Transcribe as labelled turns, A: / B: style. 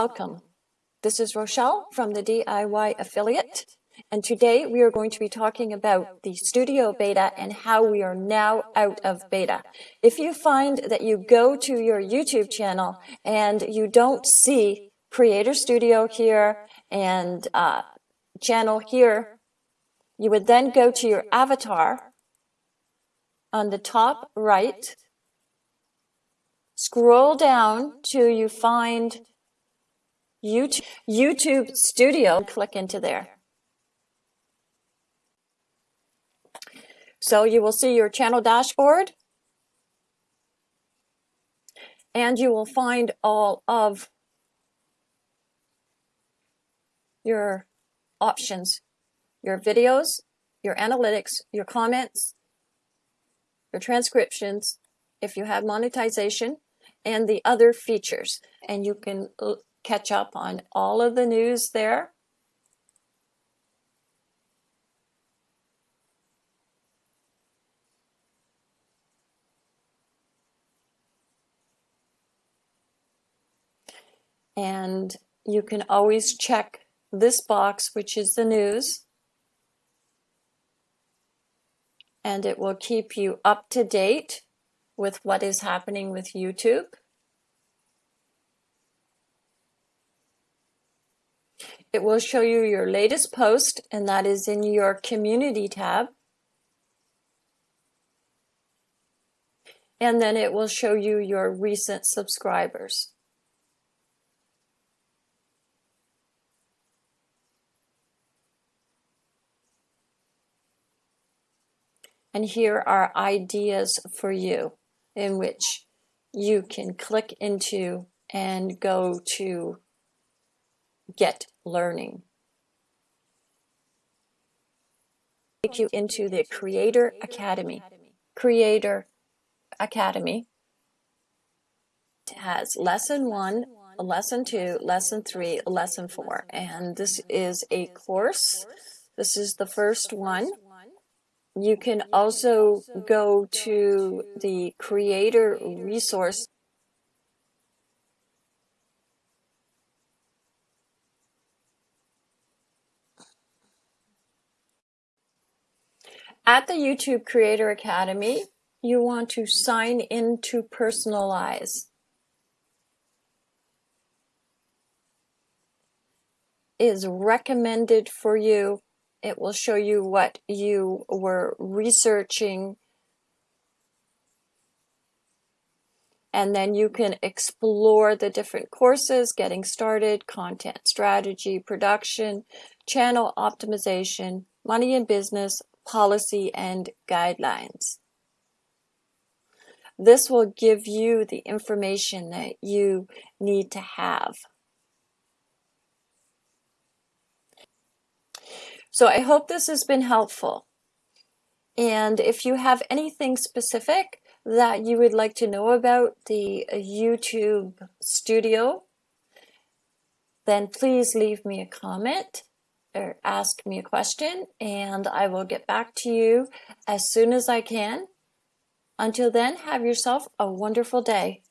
A: welcome. This is Rochelle from the DIY Affiliate. And today we are going to be talking about the Studio Beta and how we are now out of beta. If you find that you go to your YouTube channel and you don't see Creator Studio here and uh, channel here, you would then go to your avatar. On the top right, scroll down till you find YouTube, YouTube Studio, click into there. So you will see your channel dashboard. And you will find all of your options, your videos, your analytics, your comments, your transcriptions, if you have monetization, and the other features. And you can uh, catch up on all of the news there. And you can always check this box, which is the news, and it will keep you up to date with what is happening with YouTube. It will show you your latest post, and that is in your Community tab. And then it will show you your recent subscribers. And here are ideas for you in which you can click into and go to get learning. Take you into the Creator Academy. Creator Academy has lesson one, lesson two, lesson three, lesson four. And this is a course. This is the first one. You can also go to the creator resource At the YouTube Creator Academy, you want to sign in to personalize. Is recommended for you it will show you what you were researching and then you can explore the different courses, getting started, content strategy, production, channel optimization, money and business, policy, and guidelines. This will give you the information that you need to have. So I hope this has been helpful. And if you have anything specific that you would like to know about the YouTube studio, then please leave me a comment or ask me a question and I will get back to you as soon as I can. Until then, have yourself a wonderful day.